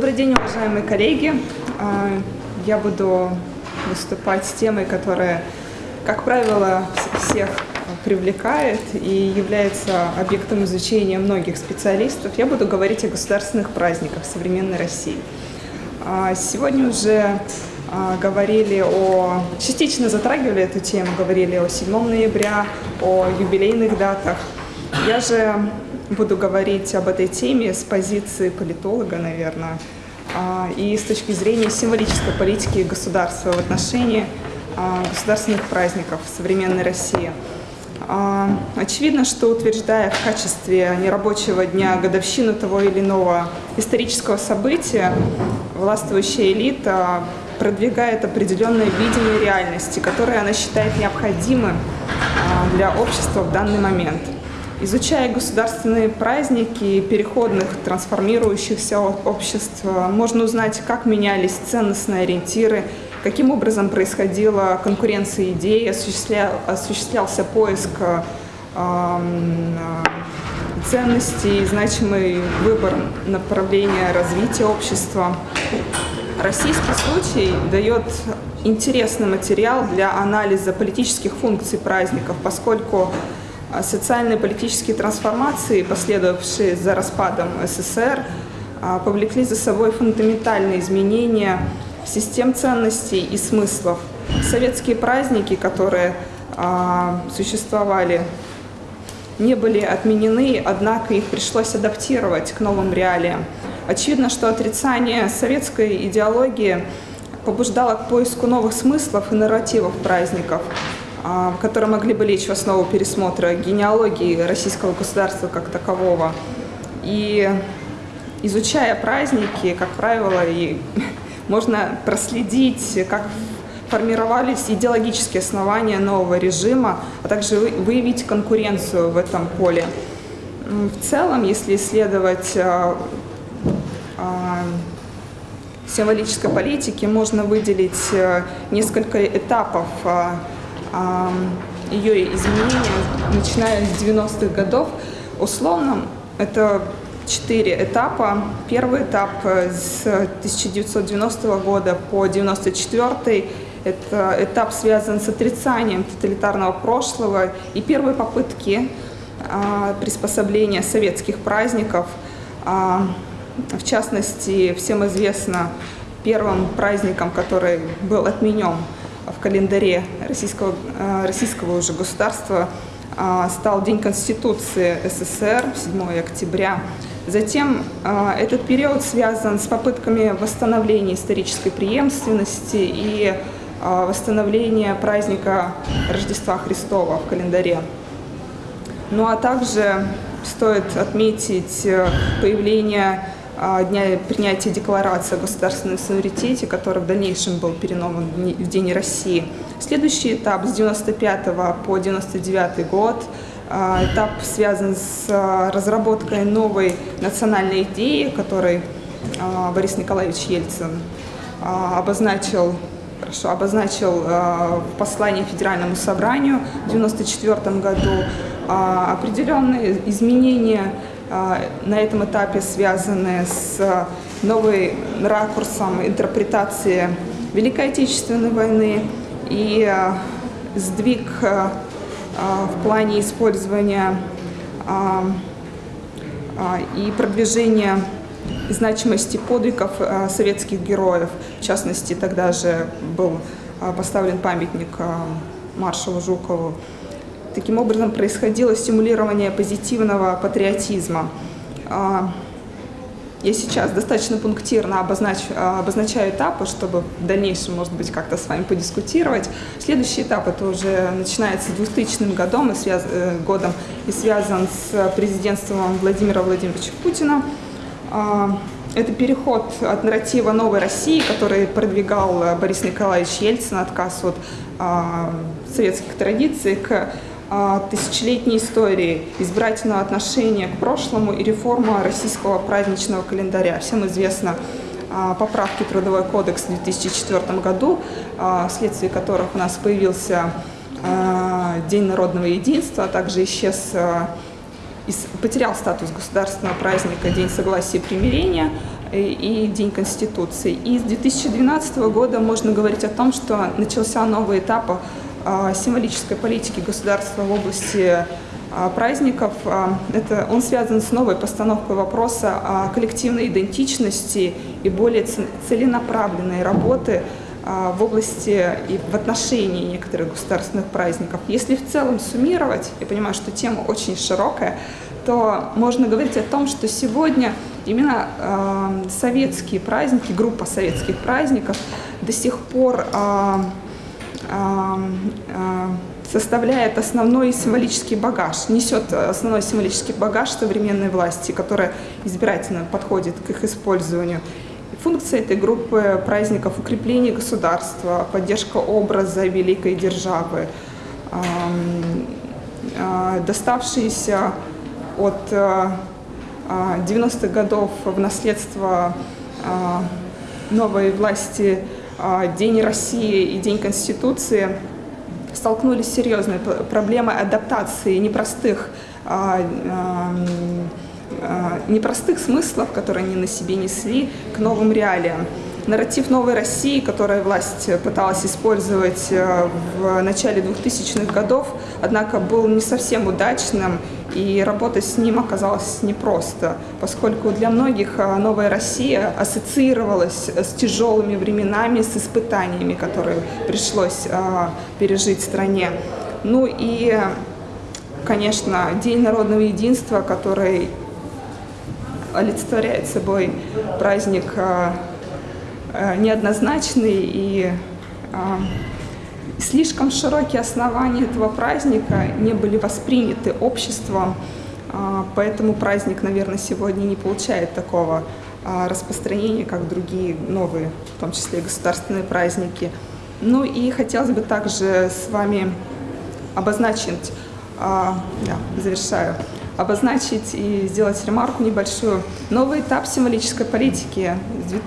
Добрый день, уважаемые коллеги. А, я буду выступать с темой, которая, как правило, всех привлекает и является объектом изучения многих специалистов. Я буду говорить о государственных праздниках современной России. А, сегодня уже а, говорили о... Частично затрагивали эту тему, говорили о 7 ноября, о юбилейных датах. Я же буду говорить об этой теме с позиции политолога, наверное, и с точки зрения символической политики государства в отношении а, государственных праздников в современной России. А, очевидно, что утверждая в качестве нерабочего дня годовщину того или иного исторического события, властвующая элита продвигает определенное видение реальности, которое она считает необходимым для общества в данный момент – Изучая государственные праздники переходных, трансформирующихся обществ, можно узнать, как менялись ценностные ориентиры, каким образом происходила конкуренция идей, осуществля, осуществлялся поиск э, ценностей, значимый выбор направления развития общества. Российский случай дает интересный материал для анализа политических функций праздников, поскольку социальные и политические трансформации, последовавшие за распадом СССР, а, повлекли за собой фундаментальные изменения систем ценностей и смыслов. Советские праздники, которые а, существовали, не были отменены, однако их пришлось адаптировать к новым реалиям. Очевидно, что отрицание советской идеологии побуждало к поиску новых смыслов и нарративов праздников – которые могли бы лечь в основу пересмотра генеалогии российского государства как такового. И изучая праздники, как правило, и можно проследить, как формировались идеологические основания нового режима, а также выявить конкуренцию в этом поле. В целом, если исследовать а, а, символической политики, можно выделить э, несколько этапов ее изменения, начиная с 90-х годов. Условно, это четыре этапа. Первый этап э, с 1990 года по 1994 это этап связан с отрицанием тоталитарного прошлого и первые попытки а, приспособления советских праздников. А, в частности, всем известно первым праздником, который был отменен в календаре российского, э, российского уже государства а, стал День Конституции СССР, 7 октября. Затем а, этот период связан с попытками восстановления исторической преемственности и а, восстановления праздника Рождества Христова в календаре. Ну а также стоит отметить э, появление дня принятия декларации о государственном суверенитете, который в дальнейшем был перенован в День России. Следующий этап с 95 по 99 год. А, этап связан с а, разработкой новой национальной идеи, которой Борис Николаевич Ельцин обозначил хорошо, обозначил в послании Федеральному собранию в 1994 году определенные изменения а, на этом этапе связаны с новым ракурсом интерпретации Великой Отечественной войны и а, сдвиг а, в плане использования и продвижения значимости подвигов советских героев. В частности, тогда же был поставлен памятник маршалу Жукову. Таким образом, происходило стимулирование позитивного патриотизма. А, я сейчас достаточно пунктирно обознач, обозначаю этапы, чтобы в дальнейшем, может быть, как-то с вами подискутировать. Следующий этап это уже начинается с 2000 годом и, связ, э, годом и связан с президентством Владимира Владимировича Путина. А, это переход от нарратива новой России, который продвигал Борис Николаевич Ельцин, отказ от а, советских традиций, к тысячелетней истории, избирательного отношения к прошлому и реформа российского праздничного календаря. Всем известно а, поправки Трудовой кодекс в 2004 году, а, вследствие которых у нас появился а, День народного единства, а также исчез, потерял статус государственного праздника День согласия и примирения. и День Конституции. И с 2012 года можно говорить о том, что начался новый этап символической политики государства в области праздников. Это, он связан с новой постановкой вопроса о коллективной идентичности и более целенаправленной работы в области и в отношении некоторых государственных праздников. Если в целом суммировать, я понимаю, что тема очень широкая, то можно говорить о том, что сегодня именно э, советские праздники, группа советских праздников до сих пор э, составляет основной символический багаж, несет основной символический багаж современной власти, которая избирательно подходит к их использованию. Функция этой группы праздников – укрепление государства, поддержка образа великой державы, доставшиеся от 90-х годов в наследство новой власти День России и День Конституции столкнулись с серьезной проблемой адаптации непростых непростых смыслов, которые они на себе несли, к новым реалиям. Нарратив «Новой России», который власть пыталась использовать э, в начале 2000-х годов, однако был не совсем удачным, и работать с ним оказалось непросто, поскольку для многих э, «Новая Россия» ассоциировалась с тяжелыми временами, с испытаниями, которые пришлось э, пережить стране. Ну и, конечно, День народного единства, который олицетворяет собой праздник Э, неоднозначный и а, слишком широкие основания этого праздника не были восприняты обществом, а, поэтому праздник, наверное, сегодня не получает такого а, распространения, как другие новые, в том числе государственные праздники. Ну и хотелось бы также с вами обозначить, да, завершаю, обозначить и сделать ремарку небольшую. Новый этап символической политики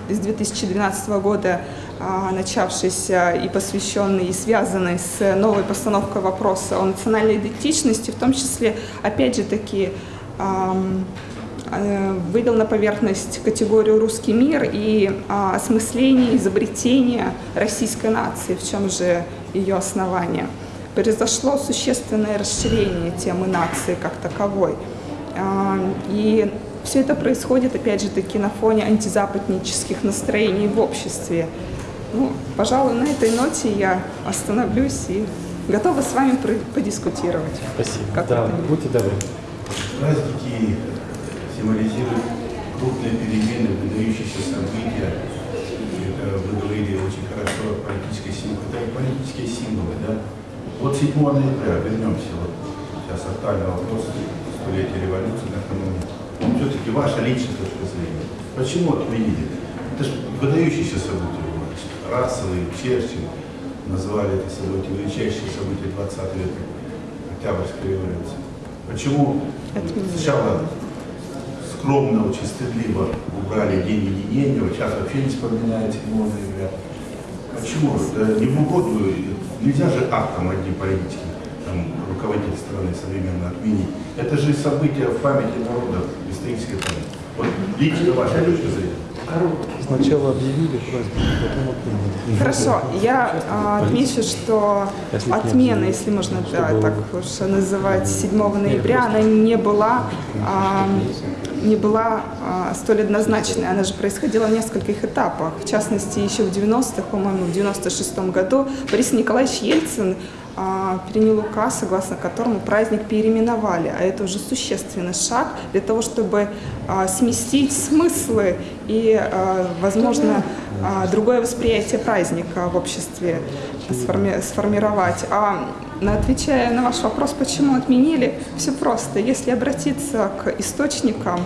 с 2012 года, а, начавшийся и посвященный, и связанный с новой постановкой вопроса о национальной идентичности, в том числе, опять же таки, э, вывел на поверхность категорию «русский мир» и а, осмысление, изобретение российской нации, в чем же ее основание произошло существенное расширение темы нации как таковой. А, и все это происходит, опять же таки, на фоне антизападнических настроений в обществе. Ну, пожалуй, на этой ноте я остановлюсь и готова с вами подискутировать. Спасибо. Как да, будьте добры. Праздники символизируют крупные перемены, выдающиеся события. Это вы говорили очень хорошо о политической символе. Это политические символы, да? Вот 7 ноября, вернемся, вот сейчас актуальный вопрос, столетия революции накануне. Все-таки ваша личная точка зрения. Почему отменили? Это же выдающиеся события вас. Расовый, Черчилль назвали это событие величайшие события 20 века, Октябрьской революции. Почему сначала скромно, очень стыдливо убрали День единения, сейчас вообще не вспоминают 7 ноября. Почему? Да не в угоду Нельзя же актом одним политики, там, руководитель страны современно отменить. Это же события в памяти народа, исторической памяти. Вот лично ваша точка зрения. Сначала объявили праздник, потом отменили. Хорошо, я а, отмечу, что отмена, если можно да, так уж называть, 7 ноября, она не была а, не была а, столь однозначной. Она же происходила в нескольких этапах. В частности, еще в 90-х, по-моему, в 96-м году Борис Николаевич Ельцин принял указ, согласно которому праздник переименовали. А это уже существенный шаг для того, чтобы а, сместить смыслы и, а, возможно, а, другое восприятие праздника в обществе сформи сформировать. А Отвечая на ваш вопрос, почему отменили, все просто. Если обратиться к источникам,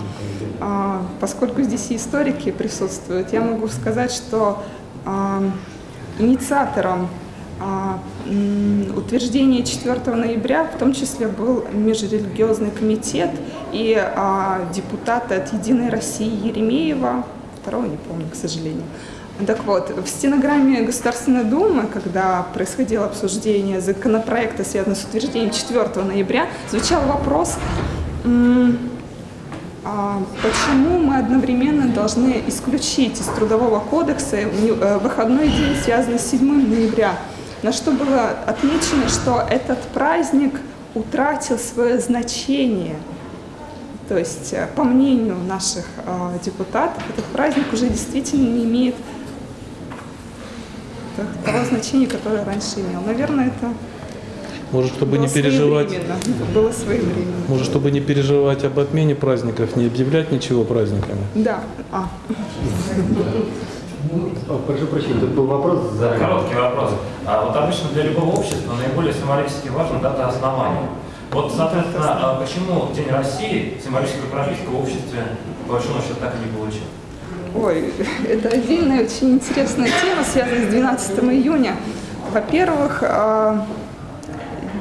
а, поскольку здесь и историки присутствуют, я могу сказать, что а, инициатором а, утверждения 4 ноября в том числе был межрелигиозный комитет и депутаты от «Единой России» Еремеева, второго не помню, к сожалению. Так вот, в стенограмме Государственной Думы, когда происходило обсуждение законопроекта, связанного с утверждением 4 ноября, звучал вопрос, а, почему мы одновременно должны исключить из Трудового кодекса э, выходной день, связанный с 7 ноября? На что было отмечено, что этот праздник утратил свое значение. То есть, э, по мнению наших э, депутатов, этот праздник уже действительно не имеет того значения, которое раньше имел. Наверное, это Может, чтобы было не переживать. Было своевременно. может, чтобы не переживать об отмене праздников, не объявлять ничего праздниками. Да. А, О, Прошу прощения, тут был вопрос за... Короткий вопрос. А вот обычно для любого общества наиболее символически важна дата основания. Вот, соответственно, а почему День России символическую пропитку в обществе, по большому счету, так и не получил? Ой, это отдельная очень интересная тема, связанная с 12 июня. Во-первых, а,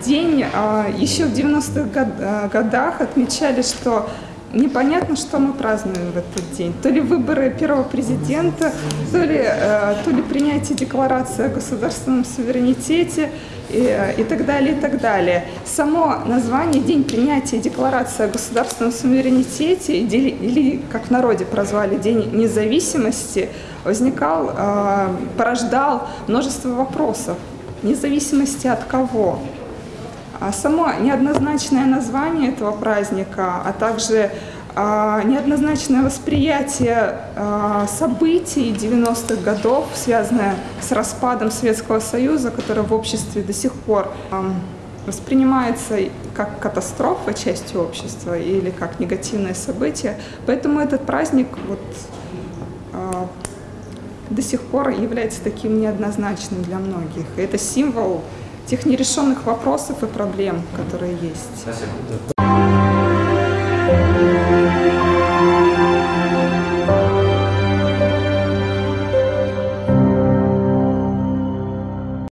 день а, еще в 90-х год- а, годах отмечали, что непонятно, что мы празднуем в этот день. То ли выборы первого президента, то ли, э, то ли принятие декларации о государственном суверенитете и, э, и так далее, и так далее. Само название «День принятия декларации о государственном суверенитете» или, или, как в народе прозвали, «День независимости» возникал, э, порождал множество вопросов. Независимости от кого? А само неоднозначное название этого праздника, а также а, неоднозначное восприятие а, событий 90-х годов, связанное с распадом Советского Союза, которое в обществе до сих пор ам, воспринимается как катастрофа частью общества или как негативное событие. Поэтому этот праздник вот, а, до сих пор является таким неоднозначным для многих. Это символ тех нерешенных вопросов и проблем, которые есть. Спасибо.